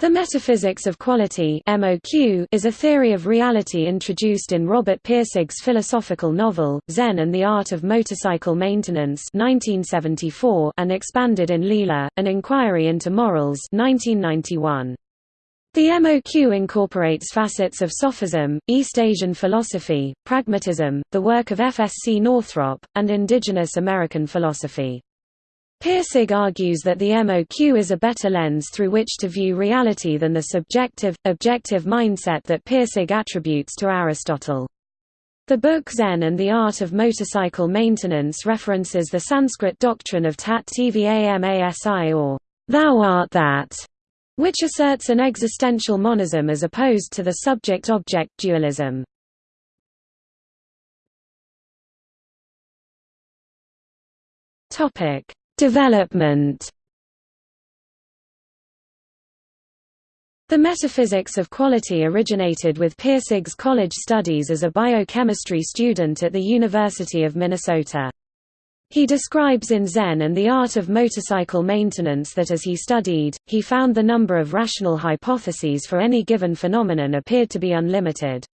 The metaphysics of quality (MOQ) is a theory of reality introduced in Robert Pirsig's philosophical novel Zen and the Art of Motorcycle Maintenance (1974) and expanded in Lila: An Inquiry into Morals (1991). The MOQ incorporates facets of Sophism, East Asian philosophy, pragmatism, the work of F. S. C. Northrop, and indigenous American philosophy. Pirsig argues that the MOQ is a better lens through which to view reality than the subjective, objective mindset that Pirsig attributes to Aristotle. The book Zen and the Art of Motorcycle Maintenance references the Sanskrit doctrine of Tat Tvamasi or thou art that, which asserts an existential monism as opposed to the subject-object dualism. Topic Development The metaphysics of quality originated with Pirsig's college studies as a biochemistry student at the University of Minnesota. He describes in Zen and the Art of Motorcycle Maintenance that as he studied, he found the number of rational hypotheses for any given phenomenon appeared to be unlimited.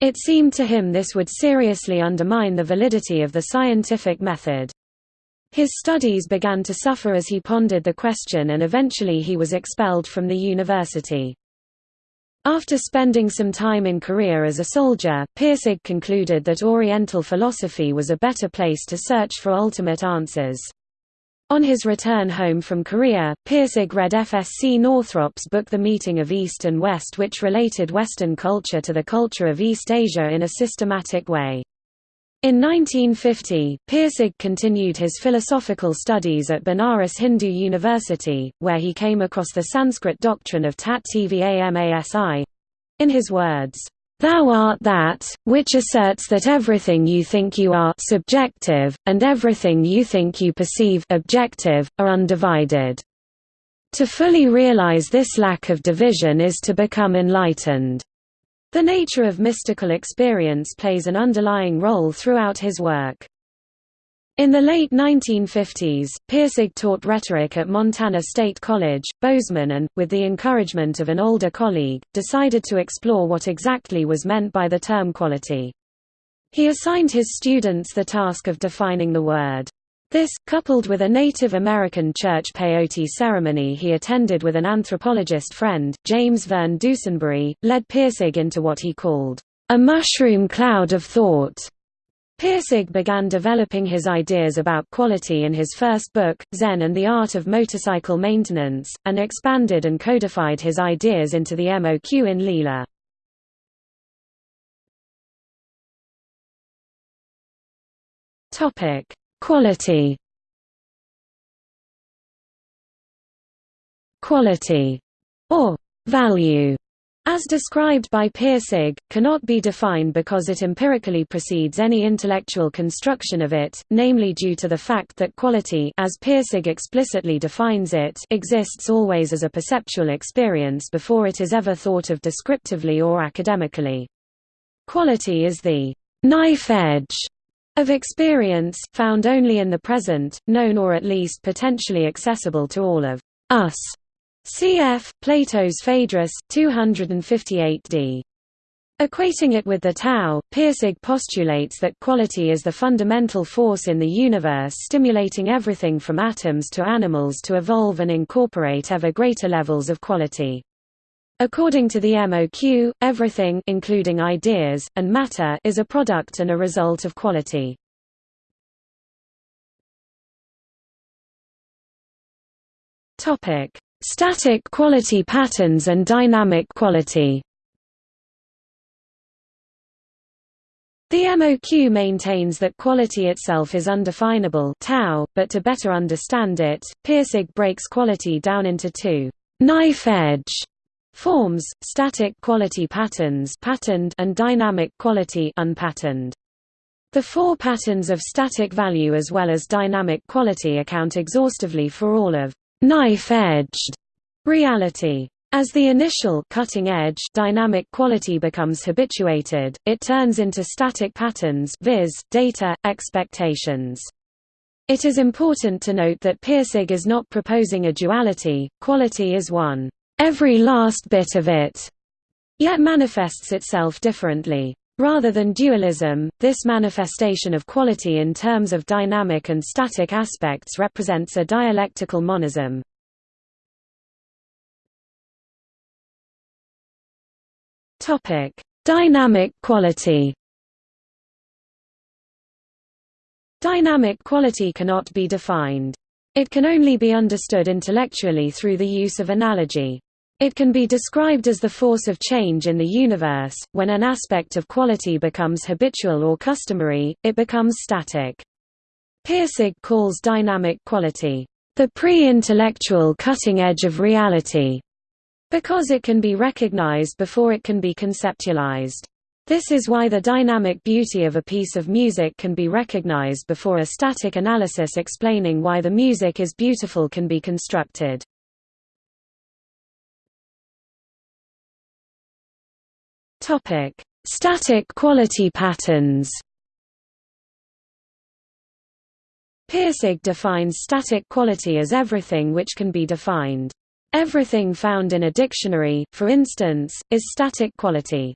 It seemed to him this would seriously undermine the validity of the scientific method. His studies began to suffer as he pondered the question and eventually he was expelled from the university. After spending some time in Korea as a soldier, Pirsig concluded that Oriental philosophy was a better place to search for ultimate answers. On his return home from Korea, Pirsig read F. S. C. Northrop's book The Meeting of East and West which related Western culture to the culture of East Asia in a systematic way. In 1950, Pirsig continued his philosophical studies at Banaras Hindu University, where he came across the Sanskrit doctrine of Tat Tvamasi. In his words, Thou art that, which asserts that everything you think you are subjective, and everything you think you perceive objective, are undivided. To fully realize this lack of division is to become enlightened. The nature of mystical experience plays an underlying role throughout his work. In the late 1950s, Pirsig taught rhetoric at Montana State College, Bozeman and, with the encouragement of an older colleague, decided to explore what exactly was meant by the term quality. He assigned his students the task of defining the word this, coupled with a Native American church peyote ceremony he attended with an anthropologist friend, James Verne Dusenbury, led Pirsig into what he called, "...a mushroom cloud of thought." Pirsig began developing his ideas about quality in his first book, Zen and the Art of Motorcycle Maintenance, and expanded and codified his ideas into the MOQ in Lila. Topic Quality. Quality. Or value. As described by Pirsig, cannot be defined because it empirically precedes any intellectual construction of it, namely due to the fact that quality as Pirsig explicitly defines it exists always as a perceptual experience before it is ever thought of descriptively or academically. Quality is the knife edge of experience, found only in the present, known or at least potentially accessible to all of us. Cf. Plato's Phaedrus, 258d. Equating it with the Tao, Pirsig postulates that quality is the fundamental force in the universe stimulating everything from atoms to animals to evolve and incorporate ever greater levels of quality. According to the MOQ, everything including ideas, and matter is a product and a result of quality. Static quality patterns and dynamic quality. The MOQ maintains that quality itself is undefinable Tao, but to better understand it, Pirsig breaks quality down into two. Knife-edge Forms, static quality patterns patterned and dynamic quality unpatterned. The four patterns of static value as well as dynamic quality account exhaustively for all of knife-edged reality. As the initial cutting edge dynamic quality becomes habituated, it turns into static patterns viz., data, expectations. It is important to note that Pirsig is not proposing a duality, quality is one. Every last bit of it, yet manifests itself differently. Rather than dualism, this manifestation of quality in terms of dynamic and static aspects represents a dialectical monism. Dynamic quality Dynamic quality cannot be defined. It can only be understood intellectually through the use of analogy. It can be described as the force of change in the universe. When an aspect of quality becomes habitual or customary, it becomes static. Pirsig calls dynamic quality the pre-intellectual cutting edge of reality, because it can be recognized before it can be conceptualized. This is why the dynamic beauty of a piece of music can be recognized before a static analysis explaining why the music is beautiful can be constructed. Topic: Static quality patterns. Pirsig defines static quality as everything which can be defined. Everything found in a dictionary, for instance, is static quality.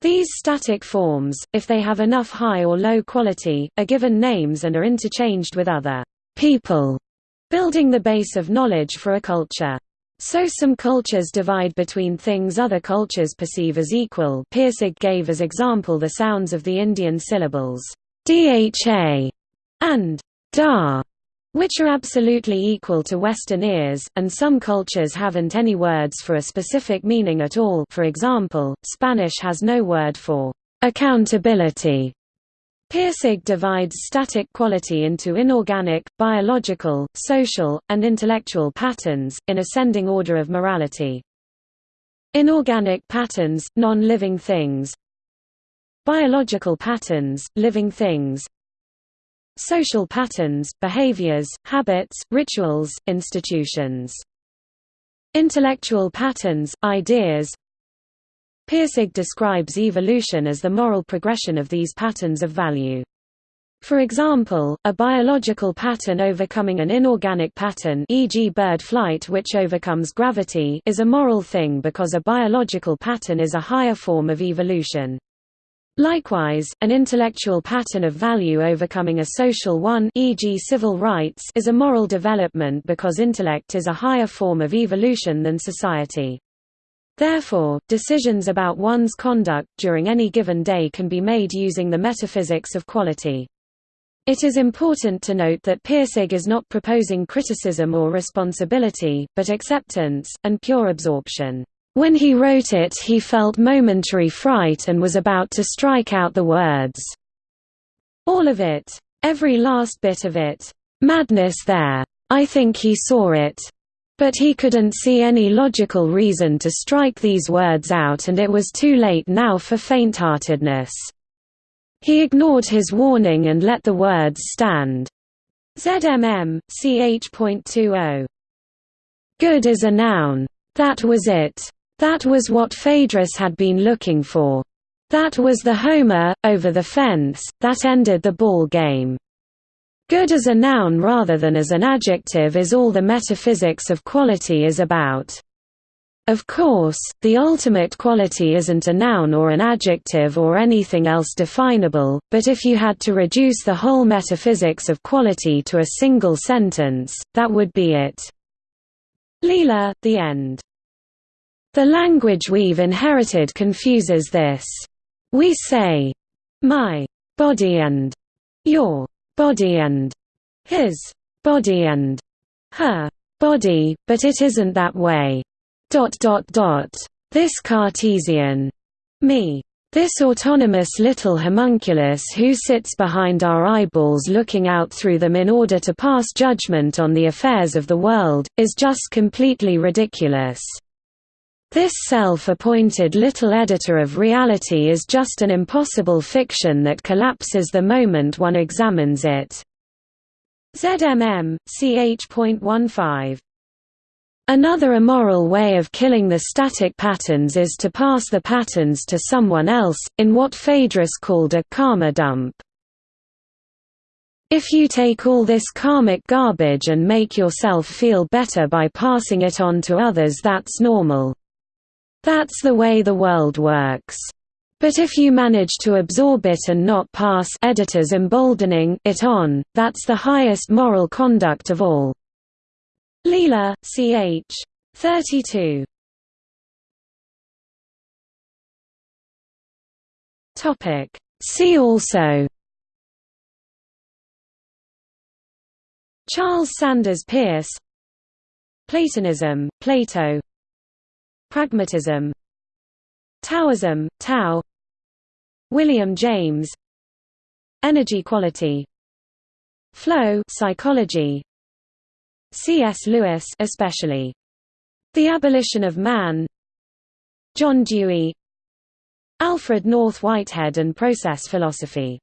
These static forms, if they have enough high or low quality, are given names and are interchanged with other people, building the base of knowledge for a culture. So some cultures divide between things other cultures perceive as equal Pirsig gave as example the sounds of the Indian syllables dha and da, which are absolutely equal to Western ears, and some cultures haven't any words for a specific meaning at all for example, Spanish has no word for accountability. Pirsig divides static quality into inorganic, biological, social, and intellectual patterns, in ascending order of morality. Inorganic patterns, non-living things Biological patterns, living things Social patterns, behaviors, habits, rituals, institutions. Intellectual patterns, ideas Pirsig describes evolution as the moral progression of these patterns of value. For example, a biological pattern overcoming an inorganic pattern e.g. bird flight which overcomes gravity is a moral thing because a biological pattern is a higher form of evolution. Likewise, an intellectual pattern of value overcoming a social one e.g. civil rights is a moral development because intellect is a higher form of evolution than society. Therefore, decisions about one's conduct during any given day can be made using the metaphysics of quality. It is important to note that Pirsig is not proposing criticism or responsibility, but acceptance, and pure absorption. When he wrote it he felt momentary fright and was about to strike out the words. All of it. Every last bit of it. Madness there. I think he saw it. But he couldn't see any logical reason to strike these words out and it was too late now for faintheartedness. He ignored his warning and let the words stand. ZMM, ch.20. Good is a noun. That was it. That was what Phaedrus had been looking for. That was the homer, over the fence, that ended the ball game. Good as a noun rather than as an adjective is all the metaphysics of quality is about. Of course, the ultimate quality isn't a noun or an adjective or anything else definable, but if you had to reduce the whole metaphysics of quality to a single sentence, that would be it. Lila, the end. The language we've inherited confuses this. We say, my body and your body and his body and her body, but it isn't that way. Dot dot dot. This Cartesian me. This autonomous little homunculus who sits behind our eyeballs looking out through them in order to pass judgment on the affairs of the world, is just completely ridiculous. This self-appointed little editor of reality is just an impossible fiction that collapses the moment one examines it. ZMM, ch.15. Another immoral way of killing the static patterns is to pass the patterns to someone else, in what Phaedrus called a karma dump. If you take all this karmic garbage and make yourself feel better by passing it on to others that's normal. That's the way the world works. But if you manage to absorb it and not pass editors emboldening it on, that's the highest moral conduct of all. Lila, ch. 32. Topic. See also Charles Sanders Peirce Platonism, Plato Pragmatism. Taoism, Tao. William James. Energy quality. Flow psychology. C.S. Lewis especially. The Abolition of Man. John Dewey. Alfred North Whitehead and Process Philosophy